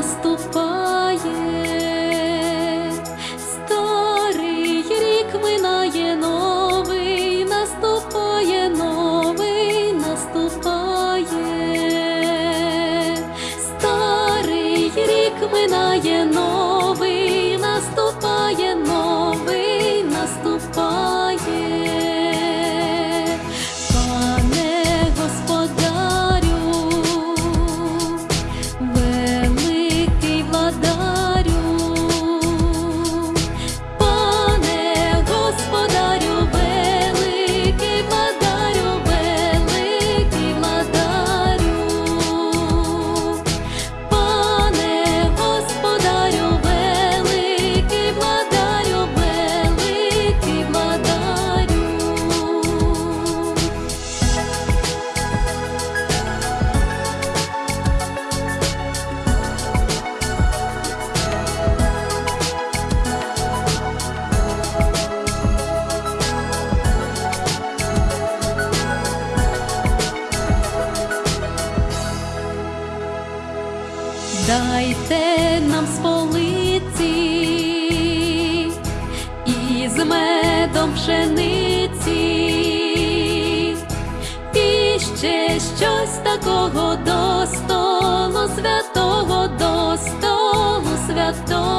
наступає, дайте нам з полиці і з медом пшениці, і ще щось такого до столу святого, до столу святого.